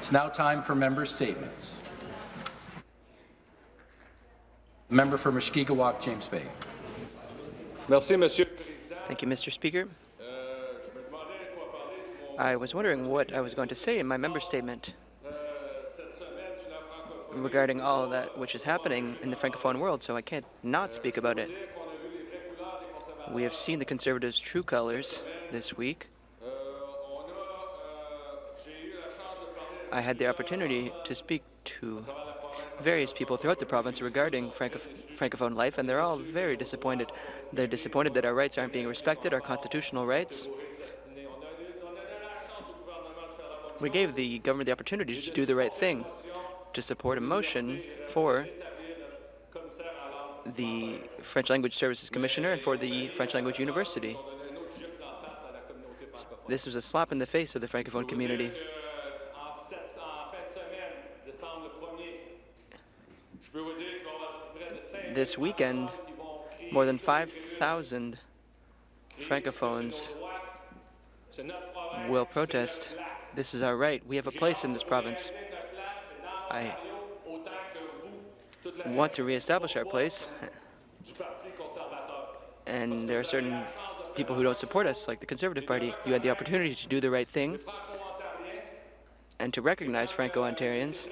It's now time for member statements. Member for Mushkegowuk, James Bay. Merci, Monsieur. Thank you, Mr. Speaker. Euh, I was wondering what I was going to say in my member statement regarding all that which is happening in the Francophone world, so I can't not speak about it. We have seen the Conservatives' true colors this week. I had the opportunity to speak to various people throughout the province regarding Franco Francophone life, and they're all very disappointed. They're disappointed that our rights aren't being respected, our constitutional rights. We gave the government the opportunity to do the right thing, to support a motion for the French Language Services Commissioner and for the French Language University. This was a slap in the face of the Francophone community. This weekend, more than 5,000 Francophones will protest. This is our right. We have a place in this province. I want to reestablish our place, and there are certain people who don't support us, like the Conservative Party. You had the opportunity to do the right thing and to recognize Franco-Ontarians.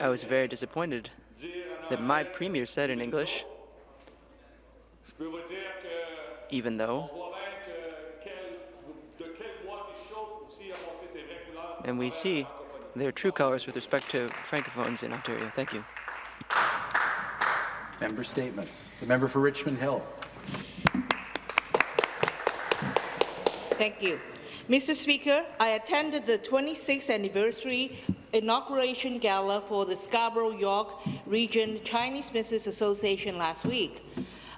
I was very disappointed that my premier said in English, even though, and we see their true colors with respect to Francophones in Ontario. Thank you. Member statements. The member for Richmond Hill. Thank you. Mr. Speaker, I attended the 26th anniversary inauguration gala for the Scarborough-York Region Chinese Business Association last week.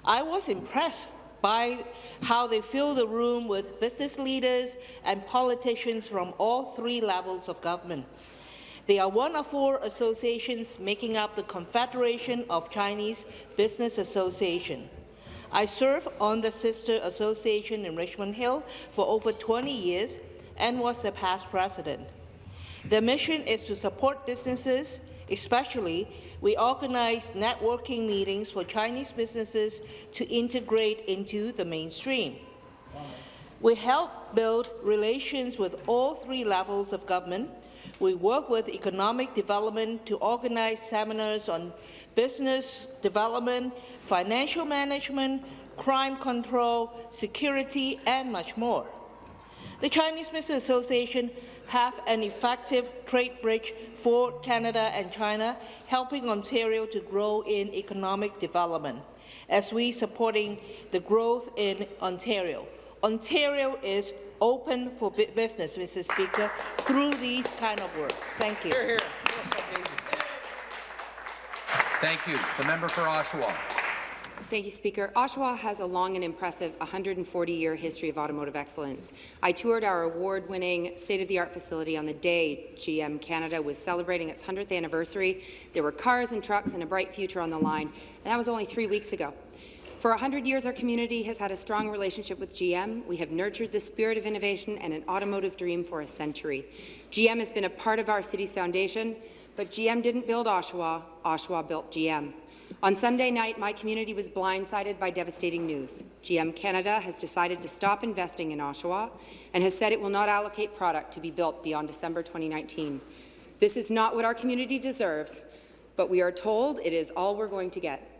I was impressed by how they filled the room with business leaders and politicians from all three levels of government. They are one of four associations making up the Confederation of Chinese Business Association. I served on the sister association in Richmond Hill for over 20 years and was the past president. The mission is to support businesses, especially we organize networking meetings for Chinese businesses to integrate into the mainstream. We help build relations with all three levels of government. We work with economic development to organize seminars on business development, financial management, crime control, security, and much more. The Chinese Business Association have an effective trade bridge for Canada and China, helping Ontario to grow in economic development, as we supporting the growth in Ontario. Ontario is open for business, Mr. Speaker, through these kind of work. Thank you. Here, here. Thank you. The member for Oshawa. Thank you, Speaker. Oshawa has a long and impressive 140-year history of automotive excellence. I toured our award-winning state-of-the-art facility on the day GM Canada was celebrating its 100th anniversary. There were cars and trucks and a bright future on the line, and that was only three weeks ago. For 100 years, our community has had a strong relationship with GM. We have nurtured the spirit of innovation and an automotive dream for a century. GM has been a part of our city's foundation, but GM didn't build Oshawa, Oshawa built GM. On Sunday night, my community was blindsided by devastating news. GM Canada has decided to stop investing in Oshawa and has said it will not allocate product to be built beyond December 2019. This is not what our community deserves, but we are told it is all we're going to get.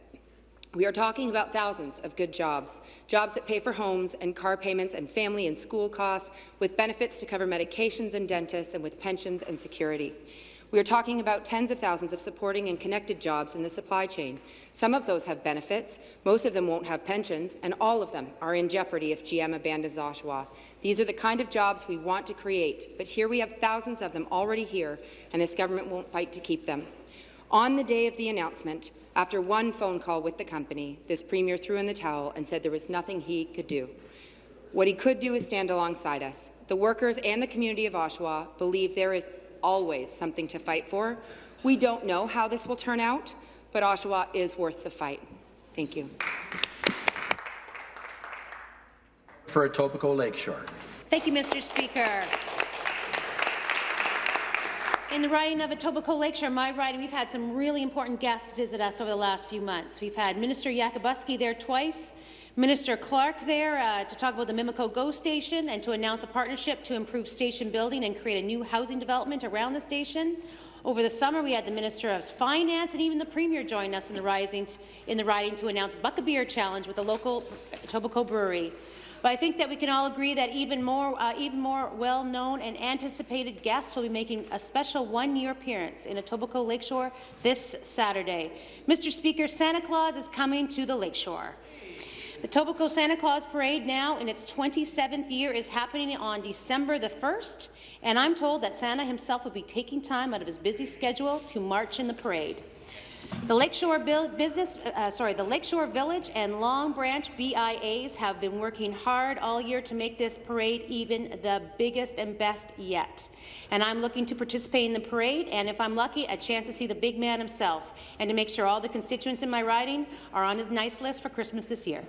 We are talking about thousands of good jobs, jobs that pay for homes and car payments and family and school costs, with benefits to cover medications and dentists, and with pensions and security. We are talking about tens of thousands of supporting and connected jobs in the supply chain. Some of those have benefits, most of them won't have pensions, and all of them are in jeopardy if GM abandons Oshawa. These are the kind of jobs we want to create, but here we have thousands of them already here, and this government won't fight to keep them. On the day of the announcement, after one phone call with the company, this Premier threw in the towel and said there was nothing he could do. What he could do is stand alongside us. The workers and the community of Oshawa believe there is always something to fight for. We don't know how this will turn out, but Oshawa is worth the fight. Thank you. For Etobicoke Lakeshore. Thank you, Mr. Speaker. In the riding of Etobicoke Lakeshore, my riding, we've had some really important guests visit us over the last few months. We've had Minister Yakabuski there twice, Minister Clark there uh, to talk about the Mimico GO station and to announce a partnership to improve station building and create a new housing development around the station. Over the summer, we had the Minister of Finance and even the Premier join us in the, rising in the riding to announce Buck a Beer Challenge with the local Etobicoke Brewery. But I think that we can all agree that even more, uh, even more well-known and anticipated guests will be making a special one-year appearance in Etobicoke Lakeshore this Saturday. Mr. Speaker, Santa Claus is coming to the Lakeshore. The Etobicoke Santa Claus Parade now in its 27th year is happening on December the 1st, and I'm told that Santa himself will be taking time out of his busy schedule to march in the parade. The Lakeshore Business, uh, sorry, the Lakeshore Village and Long Branch BIAs have been working hard all year to make this parade even the biggest and best yet. And I'm looking to participate in the parade, and if I'm lucky, a chance to see the big man himself, and to make sure all the constituents in my riding are on his nice list for Christmas this year.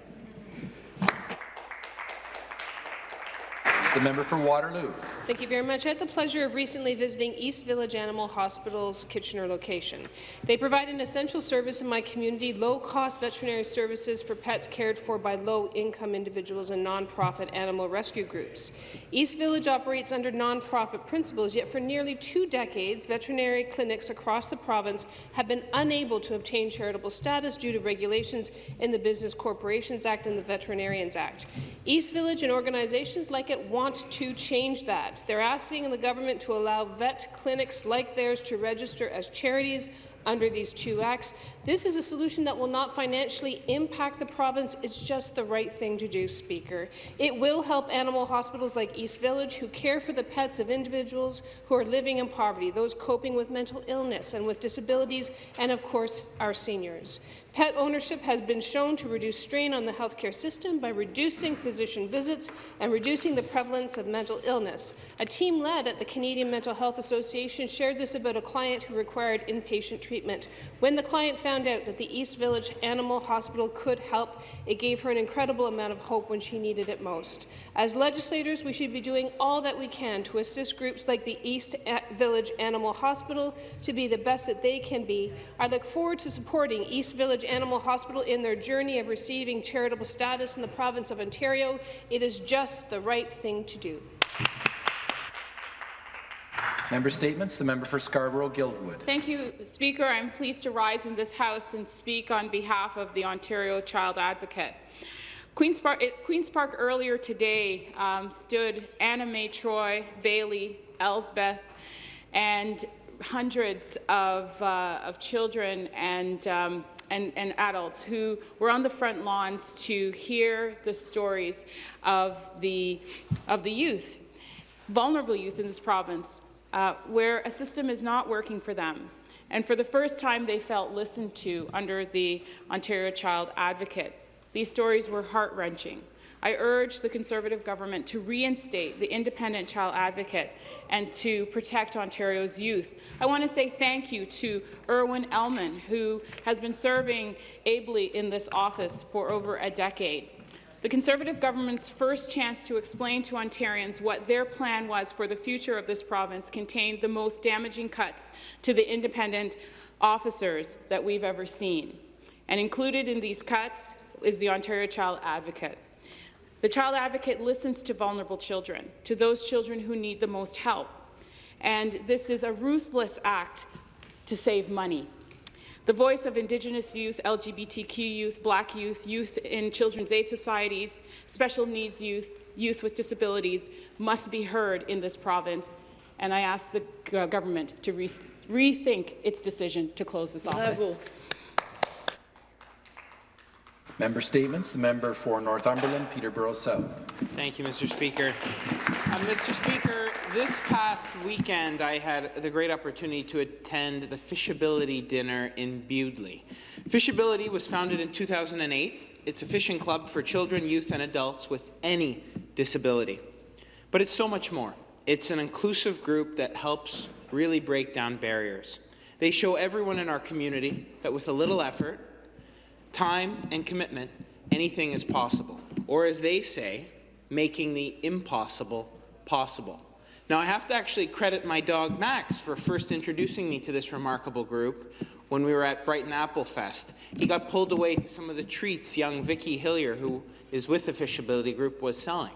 The member for Waterloo. Thank you very much. I had the pleasure of recently visiting East Village Animal Hospital's Kitchener location. They provide an essential service in my community, low-cost veterinary services for pets cared for by low-income individuals and nonprofit animal rescue groups. East Village operates under nonprofit principles, yet for nearly two decades, veterinary clinics across the province have been unable to obtain charitable status due to regulations in the Business Corporations Act and the Veterinarians Act. East Village and organizations like it want to change that. They're asking the government to allow vet clinics like theirs to register as charities under these two acts. This is a solution that will not financially impact the province. It's just the right thing to do, Speaker. It will help animal hospitals like East Village, who care for the pets of individuals who are living in poverty, those coping with mental illness and with disabilities, and of course, our seniors. Pet ownership has been shown to reduce strain on the healthcare system by reducing physician visits and reducing the prevalence of mental illness. A team led at the Canadian Mental Health Association shared this about a client who required inpatient treatment. When the client found out that the East Village Animal Hospital could help, it gave her an incredible amount of hope when she needed it most. As legislators, we should be doing all that we can to assist groups like the East Village Animal Hospital to be the best that they can be. I look forward to supporting East Village Animal Hospital in their journey of receiving charitable status in the province of Ontario. It is just the right thing to do. Member Statements. The member for Scarborough-Guildwood. Thank you, Speaker. I'm pleased to rise in this House and speak on behalf of the Ontario Child Advocate. Queen's Park, Queen's Park earlier today um, stood Anna Mae Troy, Bailey, Elsbeth, and hundreds of, uh, of children and um, and, and, adults who were on the front lawns to hear the stories of the, of the youth, vulnerable youth in this province, uh, where a system is not working for them. And for the first time, they felt listened to under the Ontario Child Advocate. These stories were heart-wrenching. I urge the Conservative government to reinstate the independent child advocate and to protect Ontario's youth. I want to say thank you to Irwin Elman, who has been serving ably in this office for over a decade. The Conservative government's first chance to explain to Ontarians what their plan was for the future of this province contained the most damaging cuts to the independent officers that we've ever seen. And included in these cuts is the Ontario Child Advocate. The Child Advocate listens to vulnerable children, to those children who need the most help. And this is a ruthless act to save money. The voice of Indigenous youth, LGBTQ youth, Black youth, youth in children's aid societies, special needs youth, youth with disabilities must be heard in this province. And I ask the government to re rethink its decision to close this office. Member Statements. The member for Northumberland, Peterborough South. Thank you, Mr. Speaker. Uh, Mr. Speaker, this past weekend I had the great opportunity to attend the Fishability Dinner in Bewdley. Fishability was founded in 2008. It's a fishing club for children, youth and adults with any disability. But it's so much more. It's an inclusive group that helps really break down barriers. They show everyone in our community that with a little effort, time and commitment, anything is possible. Or as they say, making the impossible possible. Now, I have to actually credit my dog Max for first introducing me to this remarkable group when we were at Brighton Apple Fest. He got pulled away to some of the treats young Vicky Hillier, who is with the Fishability Group, was selling.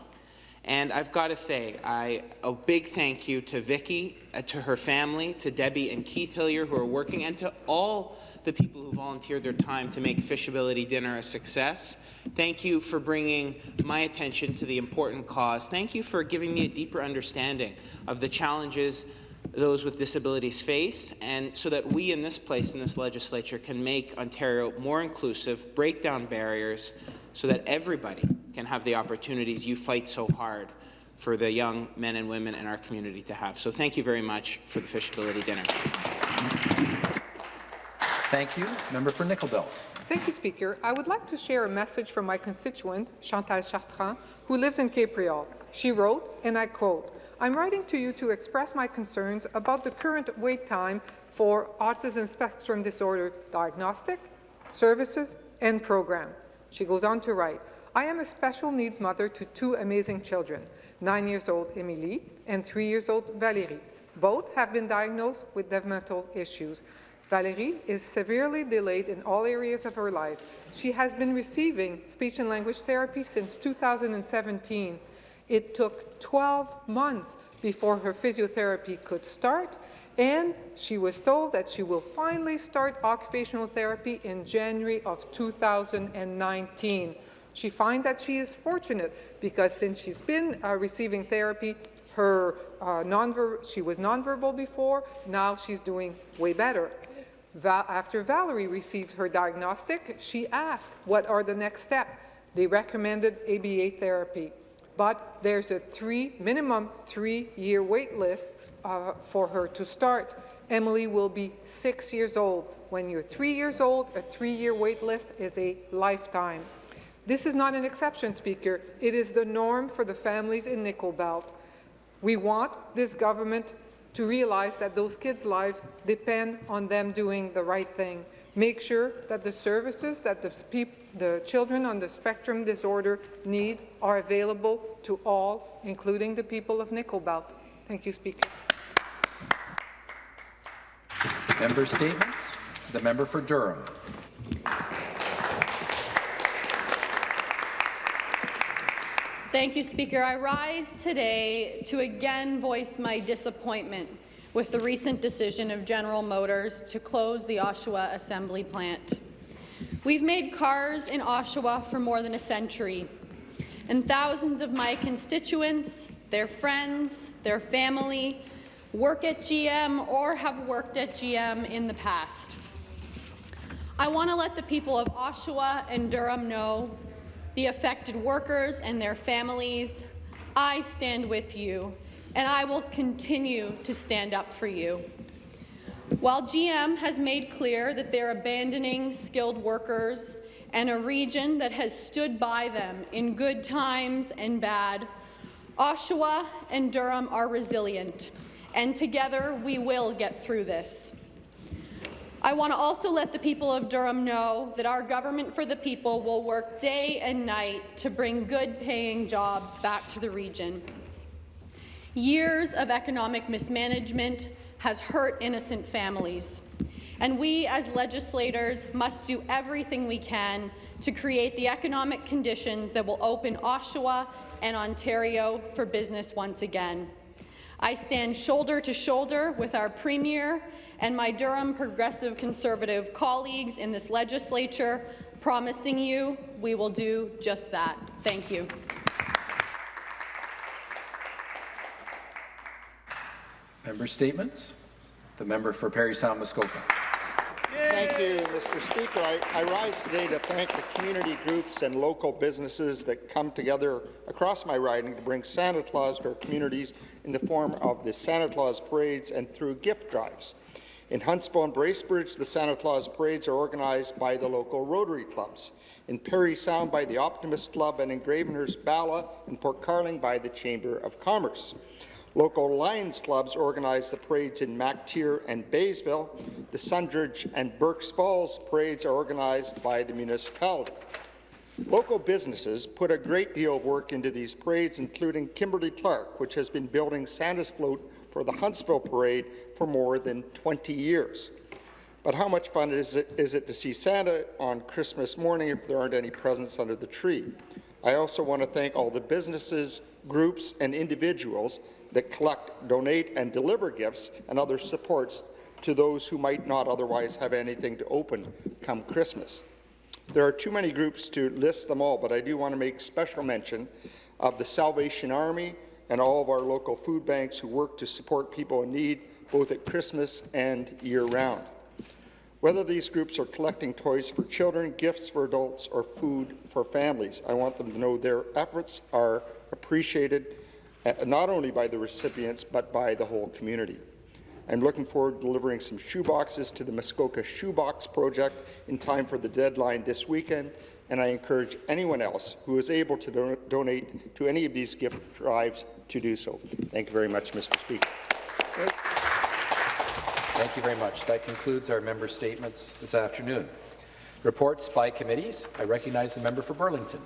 And I've got to say, I, a big thank you to Vicky, uh, to her family, to Debbie and Keith Hillier, who are working, and to all the people who volunteered their time to make Fishability Dinner a success. Thank you for bringing my attention to the important cause. Thank you for giving me a deeper understanding of the challenges those with disabilities face, and so that we in this place, in this legislature, can make Ontario more inclusive, break down barriers, so that everybody can have the opportunities you fight so hard for the young men and women in our community to have. So thank you very much for the Fishability Dinner. Thank you. Member for Nickel Belt. Thank you, Speaker. I would like to share a message from my constituent, Chantal Chartrand, who lives in Capreol. She wrote, and I quote, I'm writing to you to express my concerns about the current wait time for autism spectrum disorder diagnostic, services, and program. She goes on to write, I am a special needs mother to two amazing children, nine years old Emilie and three years old Valérie. Both have been diagnosed with developmental issues. Valérie is severely delayed in all areas of her life. She has been receiving speech and language therapy since 2017. It took 12 months before her physiotherapy could start, and she was told that she will finally start occupational therapy in January of 2019. She finds that she is fortunate because since she's been uh, receiving therapy, her uh, she was nonverbal before, now she's doing way better. After Valerie received her diagnostic, she asked, what are the next steps? They recommended ABA therapy, but there's a three, minimum three-year wait list uh, for her to start. Emily will be six years old. When you're three years old, a three-year wait list is a lifetime. This is not an exception, Speaker. It is the norm for the families in Nickel Belt. We want this government to realize that those kids' lives depend on them doing the right thing. Make sure that the services that the, the children on the spectrum disorder need are available to all, including the people of Nickel Belt. Thank you, Speaker. Member statements. The member for Durham. Thank you, Speaker. I rise today to again voice my disappointment with the recent decision of General Motors to close the Oshawa assembly plant. We've made cars in Oshawa for more than a century, and thousands of my constituents, their friends, their family, work at GM or have worked at GM in the past. I want to let the people of Oshawa and Durham know the affected workers and their families, I stand with you, and I will continue to stand up for you. While GM has made clear that they're abandoning skilled workers and a region that has stood by them in good times and bad, Oshawa and Durham are resilient, and together we will get through this. I want to also let the people of Durham know that our government for the people will work day and night to bring good-paying jobs back to the region. Years of economic mismanagement has hurt innocent families, and we as legislators must do everything we can to create the economic conditions that will open Oshawa and Ontario for business once again. I stand shoulder to shoulder with our Premier and my Durham Progressive Conservative colleagues in this legislature, promising you we will do just that. Thank you. Member statements. The member for Parry Sound Muskoka. Thank you, Mr. Speaker. I, I, rise today to thank the community groups and local businesses that come together across my riding to bring Santa Claus to our communities in the form of the Santa Claus parades and through gift drives. In Huntsville and Bracebridge, the Santa Claus parades are organized by the local Rotary clubs. In Parry Sound by the Optimist Club and in Gravenhurst Bala and Port Carling by the Chamber of Commerce. Local Lions clubs organize the parades in MacTier and Baysville. The Sundridge and Burk's Falls parades are organized by the municipality. Local businesses put a great deal of work into these parades, including Kimberly Clark, which has been building Santa's float for the Huntsville Parade for more than 20 years. But how much fun is it, is it to see Santa on Christmas morning if there aren't any presents under the tree? I also want to thank all the businesses, groups, and individuals that collect, donate, and deliver gifts and other supports to those who might not otherwise have anything to open come Christmas. There are too many groups to list them all, but I do want to make special mention of the Salvation Army and all of our local food banks who work to support people in need both at Christmas and year-round. Whether these groups are collecting toys for children, gifts for adults, or food for families, I want them to know their efforts are appreciated uh, not only by the recipients, but by the whole community. I'm looking forward to delivering some shoeboxes to the Muskoka Shoebox Project in time for the deadline this weekend, and I encourage anyone else who is able to do donate to any of these gift drives to do so. Thank you very much, Mr. Speaker. Thank you very much. That concludes our member statements this afternoon. Reports by committees. I recognize the member for Burlington.